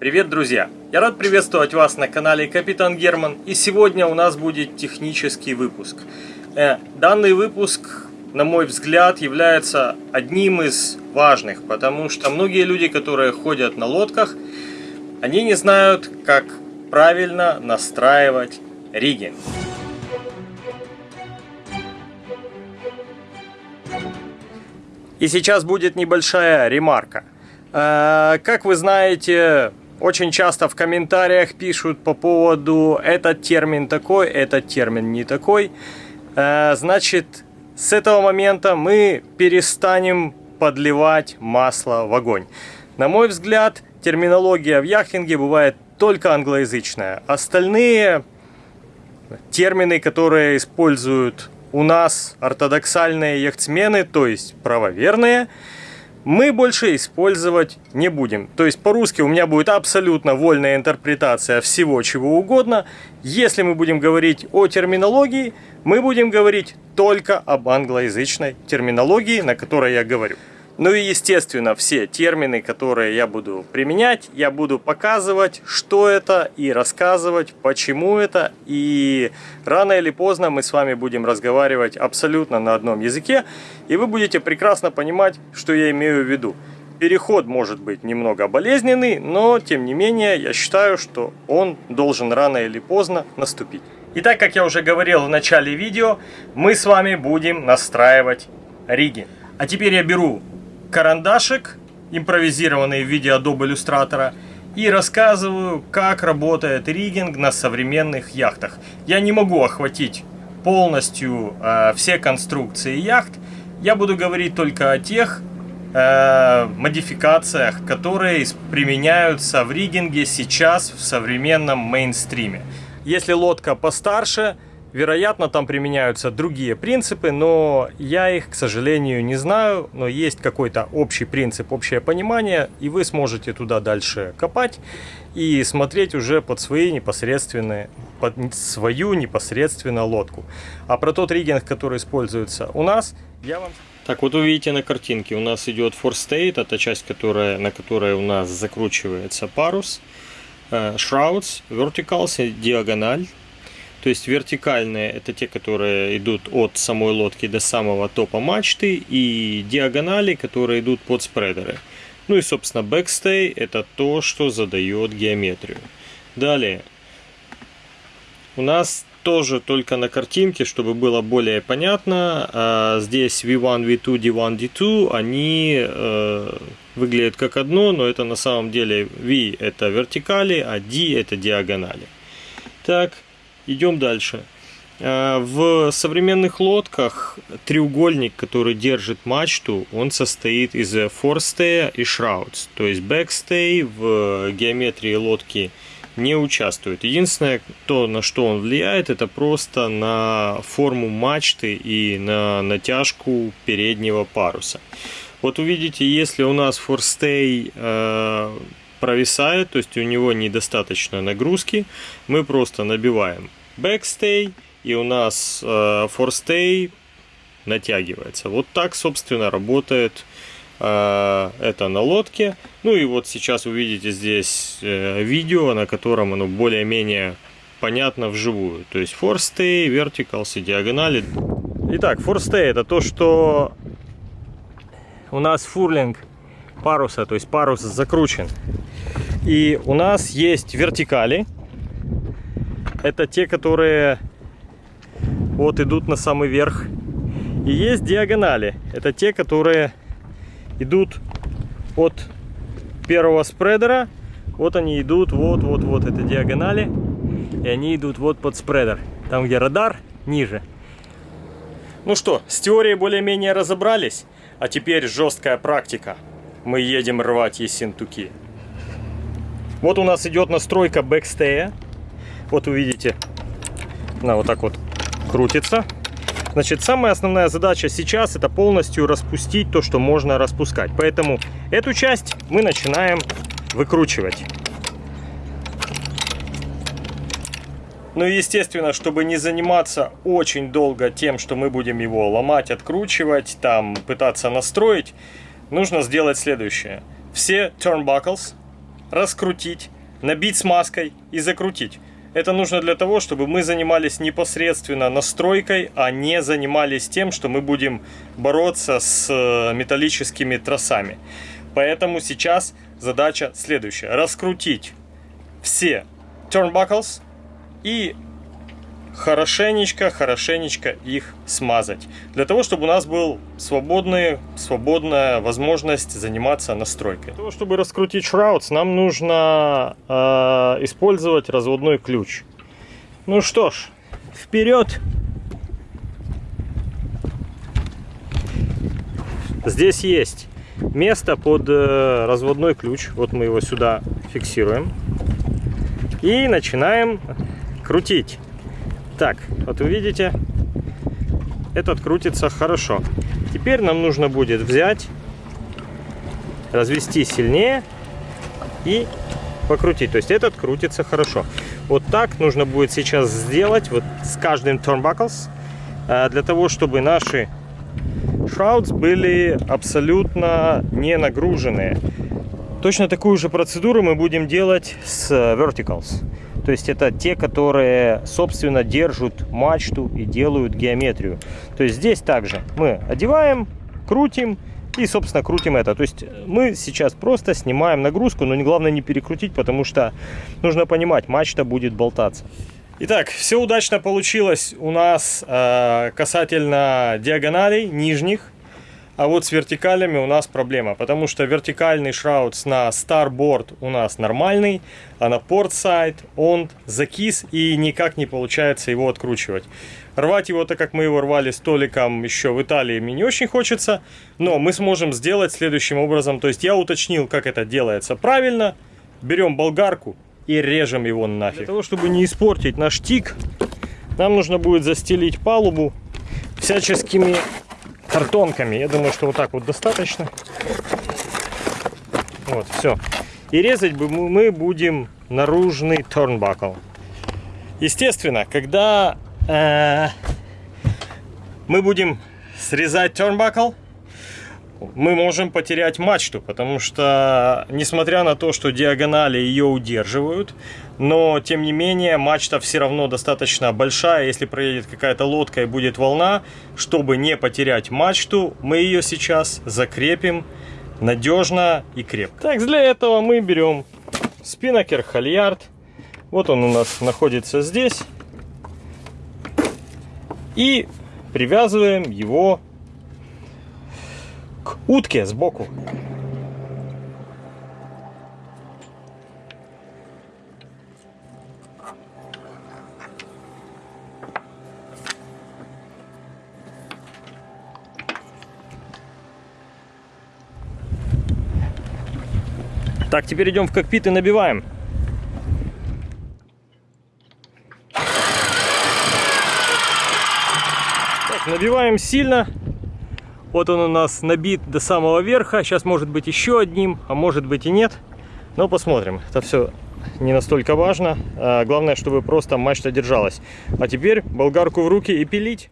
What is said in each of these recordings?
Привет, друзья! Я рад приветствовать вас на канале Капитан Герман, и сегодня у нас будет технический выпуск. Э, данный выпуск, на мой взгляд, является одним из важных, потому что многие люди, которые ходят на лодках, они не знают, как правильно настраивать риги. И сейчас будет небольшая ремарка. Э, как вы знаете, очень часто в комментариях пишут по поводу этот термин такой, этот термин не такой. Э, значит, с этого момента мы перестанем подливать масло в огонь. На мой взгляд, терминология в яхтинге бывает только англоязычная. Остальные термины, которые используют у нас ортодоксальные яхтсмены, то есть правоверные, мы больше использовать не будем. То есть по-русски у меня будет абсолютно вольная интерпретация всего чего угодно. Если мы будем говорить о терминологии, мы будем говорить только об англоязычной терминологии, на которой я говорю. Ну и естественно все термины, которые я буду применять, я буду показывать, что это и рассказывать, почему это. И рано или поздно мы с вами будем разговаривать абсолютно на одном языке, и вы будете прекрасно понимать, что я имею в виду. Переход может быть немного болезненный, но тем не менее я считаю, что он должен рано или поздно наступить. Итак, как я уже говорил в начале видео, мы с вами будем настраивать риги. А теперь я беру карандашик, импровизированный в виде Adobe Illustrator, и рассказываю, как работает риггинг на современных яхтах. Я не могу охватить полностью э, все конструкции яхт, я буду говорить только о тех э, модификациях, которые применяются в риггинге сейчас в современном мейнстриме. Если лодка постарше, Вероятно, там применяются другие принципы, но я их, к сожалению, не знаю. Но есть какой-то общий принцип, общее понимание, и вы сможете туда дальше копать и смотреть уже под свои непосредственные, под свою непосредственно лодку. А про тот риггинг, который используется у нас, я вам... Так, вот увидите на картинке, у нас идет форстейт, это часть, которая, на которой у нас закручивается парус, э, shrouds, verticals, диагональ, то есть вертикальные это те, которые идут от самой лодки до самого топа мачты. И диагонали, которые идут под спредеры. Ну и собственно бэкстей это то, что задает геометрию. Далее. У нас тоже только на картинке, чтобы было более понятно. А, здесь V1, V2, D1, D2, они э, выглядят как одно, но это на самом деле V это вертикали, а D это диагонали. Так, Идем дальше. Э, в современных лодках треугольник, который держит мачту, он состоит из форстея и шраудс. То есть бэкстей в геометрии лодки не участвует. Единственное, то, на что он влияет, это просто на форму мачты и на натяжку переднего паруса. Вот увидите, если у нас форстей э, провисает, то есть у него недостаточно нагрузки, мы просто набиваем backstay и у нас э, forstay натягивается. Вот так, собственно, работает э, это на лодке. Ну и вот сейчас вы видите здесь э, видео, на котором оно более-менее понятно вживую. То есть forstay, verticals и диагонали. Итак, forstay это то, что у нас фурлинг паруса, то есть парус закручен. И у нас есть вертикали. Это те, которые вот идут на самый верх. И есть диагонали. Это те, которые идут от первого спредера. Вот они идут, вот, вот, вот, это диагонали. И они идут вот под спредер. Там, где радар, ниже. Ну что, с теорией более-менее разобрались. А теперь жесткая практика. Мы едем рвать ессентуки. Вот у нас идет настройка бэкстея. Вот увидите, она вот так вот крутится. Значит, самая основная задача сейчас это полностью распустить то, что можно распускать. Поэтому эту часть мы начинаем выкручивать. Ну и естественно, чтобы не заниматься очень долго тем, что мы будем его ломать, откручивать, там пытаться настроить, нужно сделать следующее. Все turnbuckles раскрутить, набить смазкой и закрутить. Это нужно для того, чтобы мы занимались непосредственно настройкой, а не занимались тем, что мы будем бороться с э, металлическими тросами. Поэтому сейчас задача следующая. Раскрутить все turnbuckles и хорошенечко, хорошенечко их смазать. Для того, чтобы у нас был свободный, свободная возможность заниматься настройкой. Для того, чтобы раскрутить шраудс, нам нужно э, использовать разводной ключ. Ну что ж, вперед! Здесь есть место под э, разводной ключ. Вот мы его сюда фиксируем. И начинаем крутить. Так, вот вы видите, этот крутится хорошо. Теперь нам нужно будет взять, развести сильнее и покрутить. То есть этот крутится хорошо. Вот так нужно будет сейчас сделать вот с каждым turnbuckles, э, для того, чтобы наши shrouds были абсолютно не нагруженные. Точно такую же процедуру мы будем делать с verticals. То есть это те, которые, собственно, держат мачту и делают геометрию. То есть здесь также мы одеваем, крутим и, собственно, крутим это. То есть мы сейчас просто снимаем нагрузку, но главное не перекрутить, потому что нужно понимать, мачта будет болтаться. Итак, все удачно получилось у нас э, касательно диагоналей нижних. А вот с вертикалями у нас проблема, потому что вертикальный шраут на Starboard у нас нормальный, а на Portside он закис и никак не получается его откручивать. Рвать его, так как мы его рвали столиком еще в Италии, мне не очень хочется, но мы сможем сделать следующим образом. То есть я уточнил, как это делается правильно. Берем болгарку и режем его нафиг. Для того, чтобы не испортить наш тик, нам нужно будет застелить палубу всяческими картонками. Я думаю, что вот так вот достаточно. Вот, все. И резать мы будем наружный торнбакл. Естественно, когда э, мы будем срезать торнбакл, мы можем потерять мачту, потому что, несмотря на то, что диагонали ее удерживают, но, тем не менее, мачта все равно достаточно большая. Если проедет какая-то лодка и будет волна, чтобы не потерять мачту, мы ее сейчас закрепим надежно и крепко. Так, для этого мы берем спиннакер Хальярд. Вот он у нас находится здесь. И привязываем его к утке сбоку. Так, теперь идем в кокпит и набиваем. Так, набиваем сильно. Вот он у нас набит до самого верха. Сейчас может быть еще одним, а может быть и нет. Но посмотрим. Это все не настолько важно. А главное, чтобы просто мачта держалась. А теперь болгарку в руки и пилить.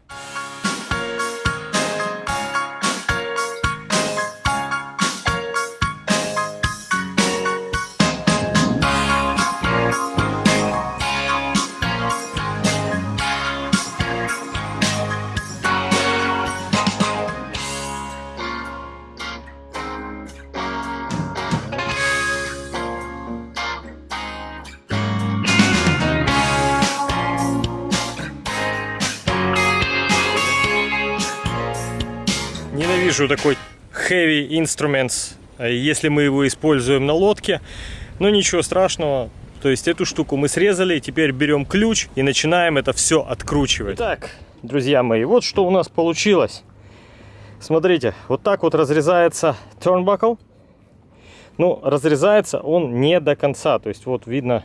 Ненавижу такой heavy instruments, если мы его используем на лодке. Но ничего страшного. То есть эту штуку мы срезали, теперь берем ключ и начинаем это все откручивать. Так, друзья мои, вот что у нас получилось. Смотрите, вот так вот разрезается turnbuckle. Ну, разрезается он не до конца. То есть вот видно,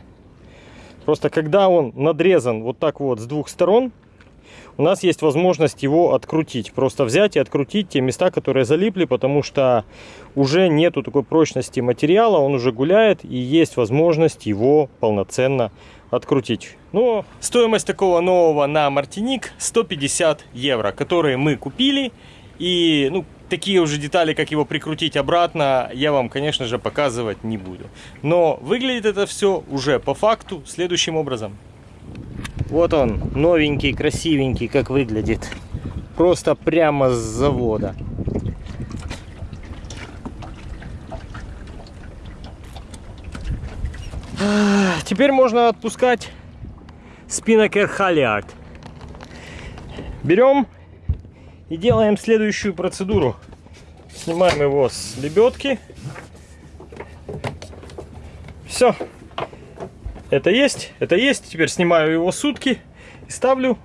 просто когда он надрезан вот так вот с двух сторон, у нас есть возможность его открутить. Просто взять и открутить те места, которые залипли, потому что уже нету такой прочности материала, он уже гуляет и есть возможность его полноценно открутить. Но стоимость такого нового на Мартиник 150 евро, которые мы купили. И ну, такие уже детали, как его прикрутить обратно, я вам, конечно же, показывать не буду. Но выглядит это все уже по факту следующим образом. Вот он, новенький, красивенький, как выглядит. Просто прямо с завода. Теперь можно отпускать спиннекер Халиард. Берем и делаем следующую процедуру. Снимаем его с лебедки. Все. Это есть, это есть. Теперь снимаю его сутки и ставлю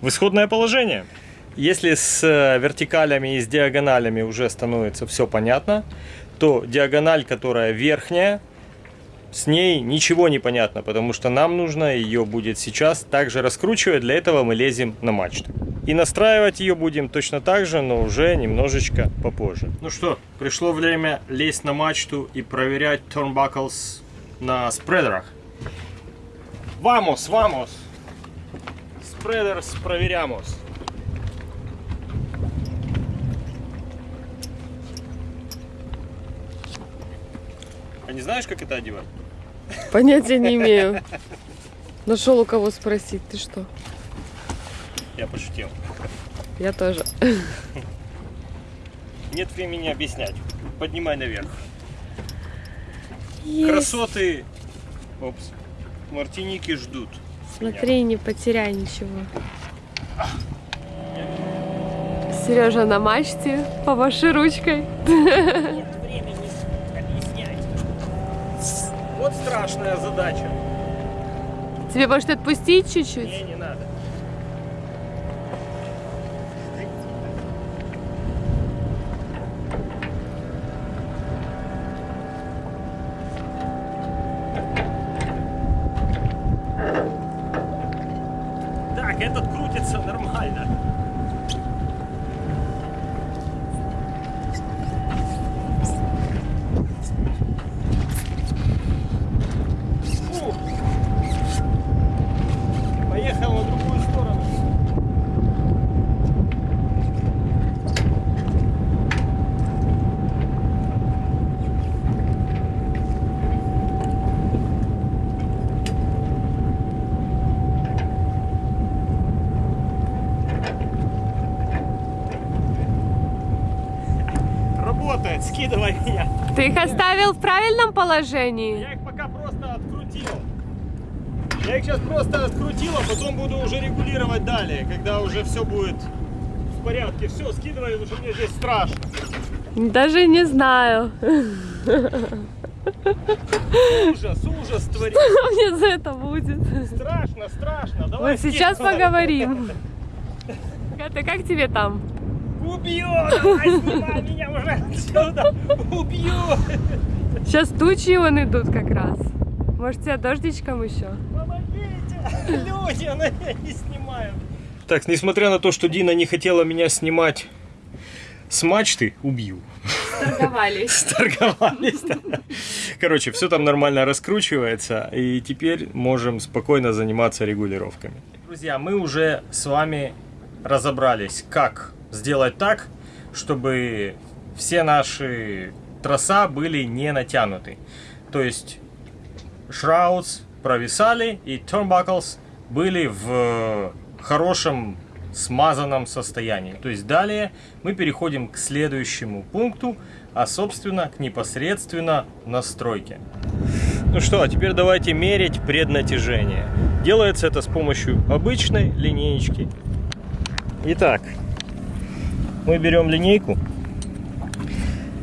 в исходное положение. Если с э, вертикалями и с диагоналями уже становится все понятно, то диагональ, которая верхняя, с ней ничего не понятно, потому что нам нужно ее будет сейчас также раскручивать. Для этого мы лезем на мачту. И настраивать ее будем точно так же, но уже немножечко попозже. Ну что, пришло время лезть на мачту и проверять turnbuckles на спредерах. Vamos, vamos! Спредерс проверямос. А не знаешь, как это одевать? Понятия не имею. Нашел у кого спросить, ты что? Я пошутил. Я тоже. Нет времени объяснять. Поднимай наверх. Есть. Красоты. Опс. Мартиники ждут. Смотри, не потеряй ничего. Сережа на мачте, помаши ручкой. Нет времени объяснять. Вот страшная задача. Тебе может отпустить чуть-чуть? Не, не надо. Так, этот крутится нормально. Фух. Поехал на другую сторону. Работает, скидывай меня. Ты их оставил в правильном положении? Я их пока просто открутил. Я их сейчас просто открутил, а потом буду уже регулировать далее, когда уже все будет в порядке. Все, скидывай, что мне здесь страшно. Даже не знаю. Ужас, ужас творит. Что мне за это будет? Страшно, страшно. Давай Вот сейчас поговорим. Катя, как тебе там? Убью! Давай, снимай меня уже отсюда! Убью! Сейчас тучи вон идут как раз. Может, тебя дождичком еще? Помогите! Люди, она меня не снимают. Так, несмотря на то, что Дина не хотела меня снимать с мачты, убью. Торговались. Сторговались. да. Короче, все там нормально раскручивается, и теперь можем спокойно заниматься регулировками. Друзья, мы уже с вами разобрались, как сделать так, чтобы все наши троса были не натянуты. То есть шраудс провисали и turnbuckles были в хорошем смазанном состоянии. То есть далее мы переходим к следующему пункту, а собственно к непосредственно настройке. Ну что, а теперь давайте мерить преднатяжение. Делается это с помощью обычной линеечки. Итак, мы берем линейку,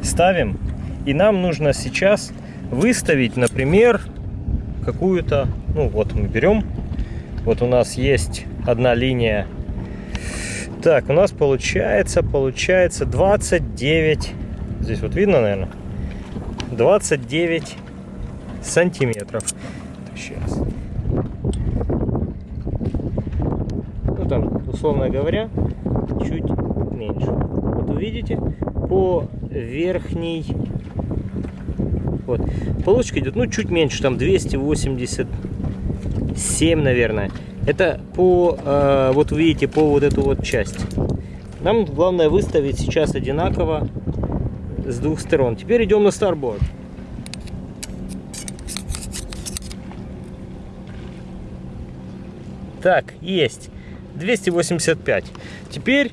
ставим, и нам нужно сейчас выставить, например, какую-то, ну вот мы берем, вот у нас есть одна линия. Так, у нас получается, получается 29, здесь вот видно, наверное, 29 сантиметров. Сейчас. Ну там, условно говоря, чуть меньше. Вот вы видите, по верхней вот. Получка идет, ну, чуть меньше, там 287, наверное. Это по, э, вот видите, по вот эту вот часть. Нам главное выставить сейчас одинаково с двух сторон. Теперь идем на Starboard. Так, есть. 285. Теперь,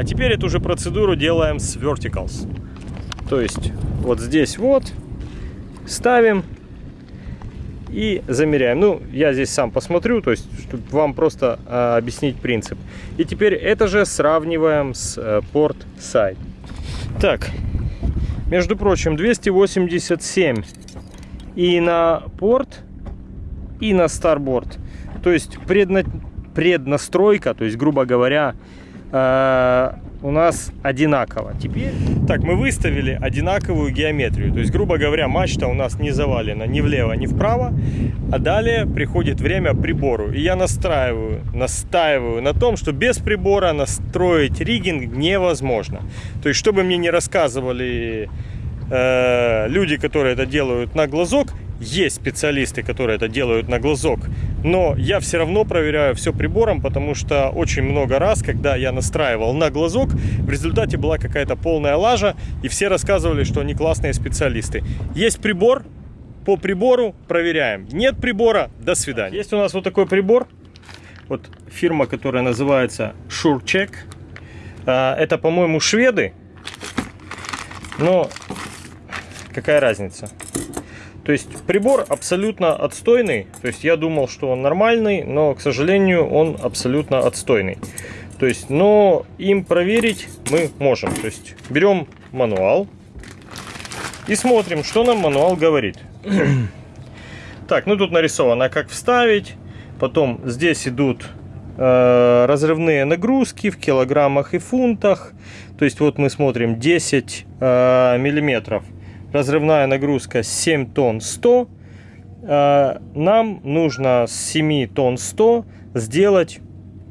а теперь эту же процедуру делаем с verticals. То есть вот здесь вот ставим и замеряем. Ну, я здесь сам посмотрю, то есть, чтобы вам просто э, объяснить принцип. И теперь это же сравниваем с э, порт сайт. Так, между прочим, 287 и на порт, и на старборд. То есть предна... преднастройка, то есть, грубо говоря, э, у нас одинаково. Теперь, так, мы выставили одинаковую геометрию. То есть, грубо говоря, мачта у нас не завалена ни влево, ни вправо. А далее приходит время прибору. И я настраиваю, настаиваю на том, что без прибора настроить риггинг невозможно. То есть, чтобы мне не рассказывали э, люди, которые это делают на глазок, есть специалисты, которые это делают на глазок, но я все равно проверяю все прибором, потому что очень много раз, когда я настраивал на глазок, в результате была какая-то полная лажа, и все рассказывали, что они классные специалисты. Есть прибор, по прибору проверяем. Нет прибора, до свидания. Есть у нас вот такой прибор, вот фирма, которая называется SureCheck. А, это, по-моему, шведы, но какая разница? То есть прибор абсолютно отстойный. То есть я думал, что он нормальный, но, к сожалению, он абсолютно отстойный. То есть, но им проверить мы можем. То есть берем мануал и смотрим, что нам мануал говорит. так, ну тут нарисовано, как вставить. Потом здесь идут э, разрывные нагрузки в килограммах и фунтах. То есть вот мы смотрим 10 э, миллиметров разрывная нагрузка 7 тонн 100. А, нам нужно с 7 тонн 100 сделать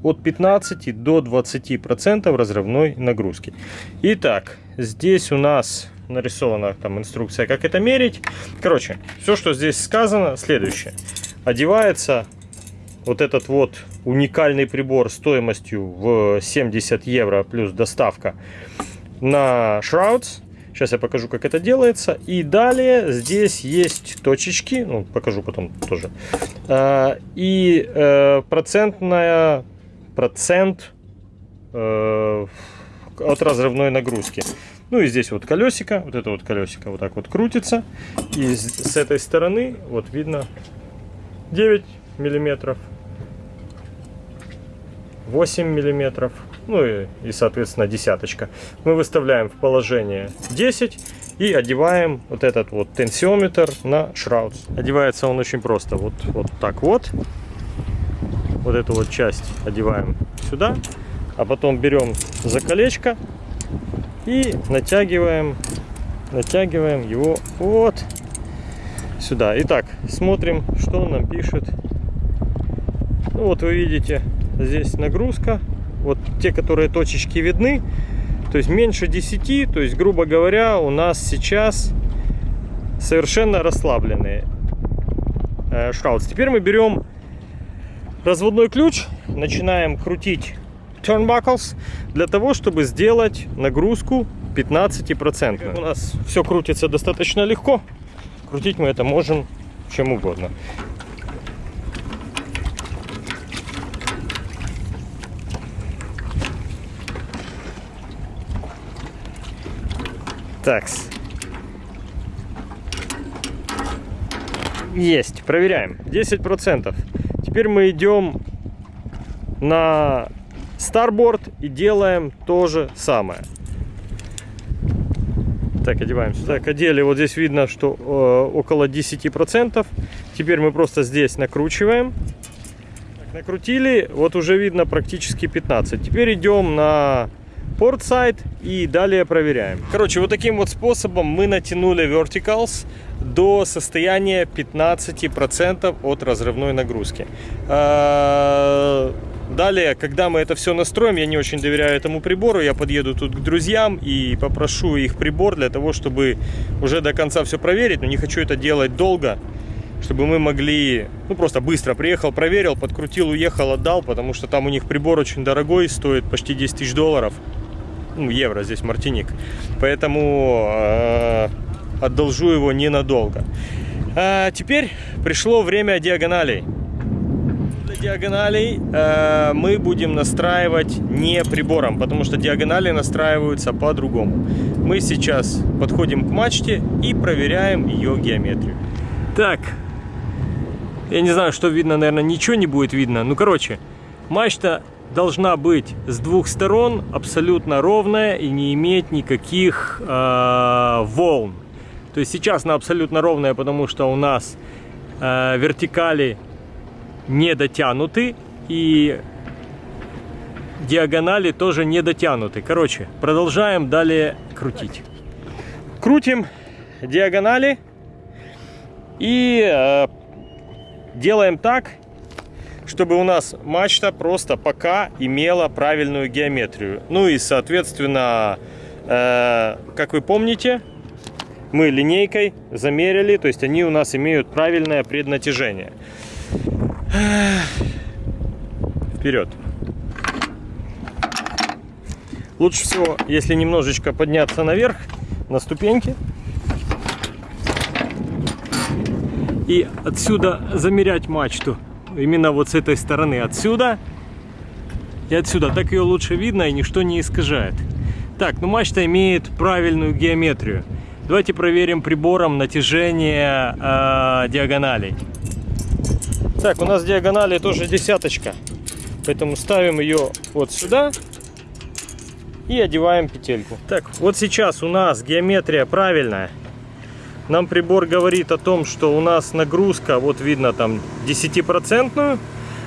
от 15 до 20 процентов разрывной нагрузки. Итак, здесь у нас нарисована там инструкция, как это мерить. Короче, все, что здесь сказано, следующее. Одевается вот этот вот уникальный прибор стоимостью в 70 евро плюс доставка на Shrouds. Сейчас я покажу, как это делается. И далее здесь есть точечки, ну, покажу потом тоже. А, и э, процентная, процент э, от разрывной нагрузки. Ну и здесь вот колесико, вот это вот колесико вот так вот крутится. И с этой стороны вот видно 9 миллиметров, 8 миллиметров, ну и, и соответственно десяточка. Мы выставляем в положение 10 и одеваем вот этот вот тенсиометр на шраудс. Одевается он очень просто, вот, вот так вот. Вот эту вот часть одеваем сюда, а потом берем за колечко и натягиваем, натягиваем его вот сюда. Итак, смотрим, что он нам пишет. Ну вот вы видите, здесь нагрузка вот те, которые точечки видны, то есть меньше 10, то есть, грубо говоря, у нас сейчас совершенно расслабленные э, шраудс. Теперь мы берем разводной ключ, начинаем крутить turnbuckles для того, чтобы сделать нагрузку 15%. У нас все крутится достаточно легко, крутить мы это можем чем угодно. Так. Есть. Проверяем. 10%. Теперь мы идем на старборд и делаем то же самое. Так, одеваемся. Так, одели. Вот здесь видно, что э, около 10%. Теперь мы просто здесь накручиваем. Так, накрутили. Вот уже видно практически 15. Теперь идем на портсайд и далее проверяем. Короче, вот таким вот способом мы натянули verticals до состояния 15% от разрывной нагрузки. А, далее, когда мы это все настроим, я не очень доверяю этому прибору, я подъеду тут к друзьям и попрошу их прибор для того, чтобы уже до конца все проверить, но не хочу это делать долго, чтобы мы могли, ну просто быстро приехал, проверил, подкрутил, уехал, отдал, потому что там у них прибор очень дорогой, стоит почти 10 тысяч долларов. Ну, евро, здесь Мартиник. Поэтому э, одолжу его ненадолго. А теперь пришло время диагоналей. Для диагоналей э, мы будем настраивать не прибором, потому что диагонали настраиваются по-другому. Мы сейчас подходим к мачте и проверяем ее геометрию. Так, я не знаю, что видно, наверное, ничего не будет видно. Ну, короче, мачта должна быть с двух сторон абсолютно ровная и не иметь никаких э, волн. То есть сейчас она абсолютно ровная, потому что у нас э, вертикали не дотянуты и диагонали тоже не дотянуты. Короче, продолжаем далее крутить. Крутим диагонали и э, делаем так, чтобы у нас мачта просто пока имела правильную геометрию. Ну и, соответственно, э, как вы помните, мы линейкой замерили, то есть они у нас имеют правильное преднатяжение. Вперед. Лучше всего, если немножечко подняться наверх, на ступеньки. И отсюда замерять мачту. Именно вот с этой стороны. Отсюда и отсюда. Так ее лучше видно и ничто не искажает. Так, ну мачта имеет правильную геометрию. Давайте проверим прибором натяжение э, диагоналей. Так, у нас диагонали тоже десяточка. Поэтому ставим ее вот сюда и одеваем петельку. Так, вот сейчас у нас геометрия правильная. Нам прибор говорит о том, что у нас нагрузка, вот видно там 10%,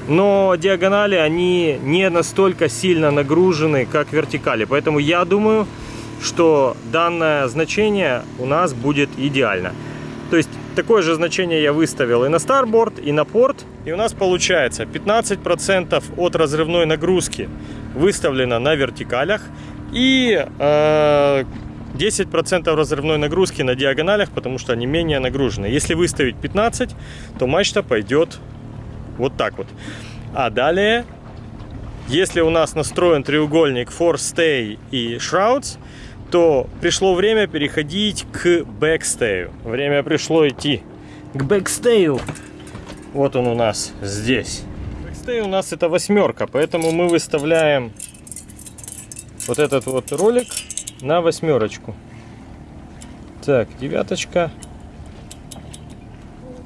но диагонали, они не настолько сильно нагружены, как вертикали. Поэтому я думаю, что данное значение у нас будет идеально. То есть такое же значение я выставил и на старборд, и на порт. И у нас получается 15% от разрывной нагрузки выставлено на вертикалях. И э, 10% разрывной нагрузки на диагоналях, потому что они менее нагружены. Если выставить 15, то мачта пойдет вот так вот. А далее, если у нас настроен треугольник Force Stay и Shrouds, то пришло время переходить к бэкстею. Время пришло идти к бэкстею. Вот он у нас здесь. Бэкстей у нас это восьмерка, поэтому мы выставляем вот этот вот ролик на восьмерочку. Так, девяточка,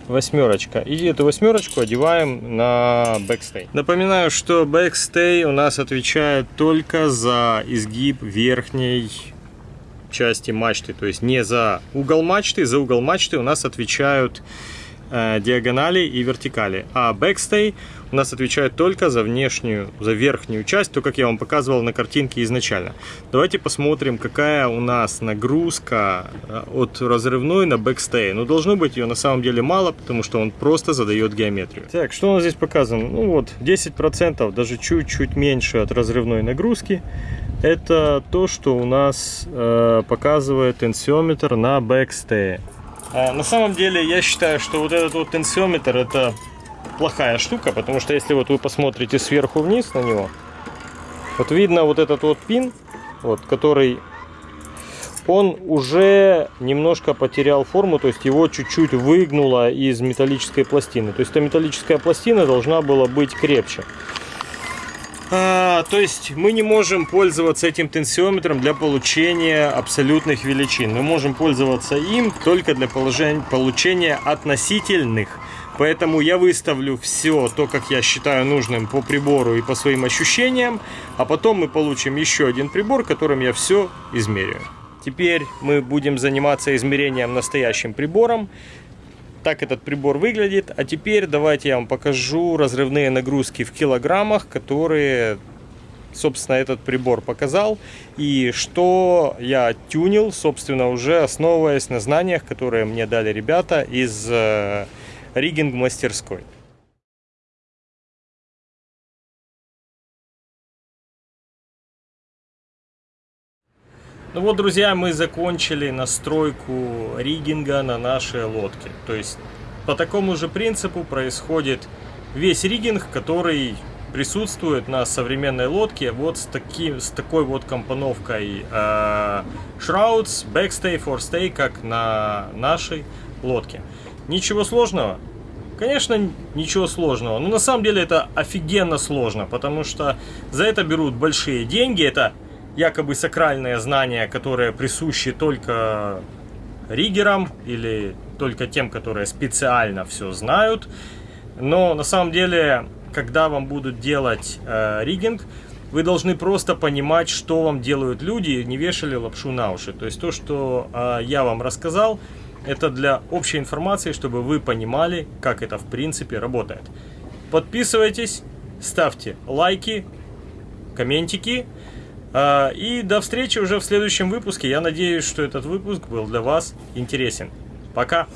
восьмерочка. И эту восьмерочку одеваем на бэкстей. Напоминаю, что бэкстей у нас отвечает только за изгиб верхней части мачты, то есть не за угол мачты, за угол мачты у нас отвечают э, диагонали и вертикали, а бэкстей у нас отвечает только за внешнюю, за верхнюю часть, то, как я вам показывал на картинке изначально. Давайте посмотрим, какая у нас нагрузка э, от разрывной на бэкстей. Ну, должно быть ее на самом деле мало, потому что он просто задает геометрию. Так, что у нас здесь показано? Ну вот, 10%, даже чуть-чуть меньше от разрывной нагрузки это то, что у нас э, показывает тенсиометр на бэкстее. А, на самом деле я считаю, что вот этот вот тенсиометр это плохая штука, потому что если вот вы посмотрите сверху вниз на него, вот видно вот этот вот пин, вот, который он уже немножко потерял форму, то есть его чуть-чуть выгнуло из металлической пластины. То есть эта металлическая пластина должна была быть крепче. А, то есть мы не можем пользоваться этим тенсиометром для получения абсолютных величин. Мы можем пользоваться им только для получения относительных. Поэтому я выставлю все то, как я считаю нужным по прибору и по своим ощущениям. А потом мы получим еще один прибор, которым я все измерю. Теперь мы будем заниматься измерением настоящим прибором так этот прибор выглядит. А теперь давайте я вам покажу разрывные нагрузки в килограммах, которые, собственно, этот прибор показал. И что я тюнил, собственно, уже основываясь на знаниях, которые мне дали ребята из э, риггинг-мастерской. Ну вот, друзья, мы закончили настройку риггинга на нашей лодке. То есть по такому же принципу происходит весь риггинг, который присутствует на современной лодке вот с, таким, с такой вот компоновкой э, Shrouds, Backstay, Forestay, как на нашей лодке. Ничего сложного? Конечно, ничего сложного. Но на самом деле это офигенно сложно, потому что за это берут большие деньги. Это якобы сакральные знания, которые присущи только риггерам или только тем, которые специально все знают. Но на самом деле, когда вам будут делать э, риггинг, вы должны просто понимать, что вам делают люди, не вешали лапшу на уши. То есть то, что э, я вам рассказал, это для общей информации, чтобы вы понимали, как это в принципе работает. Подписывайтесь, ставьте лайки, комментики. Э, и до встречи уже в следующем выпуске. Я надеюсь, что этот выпуск был для вас интересен. Пока!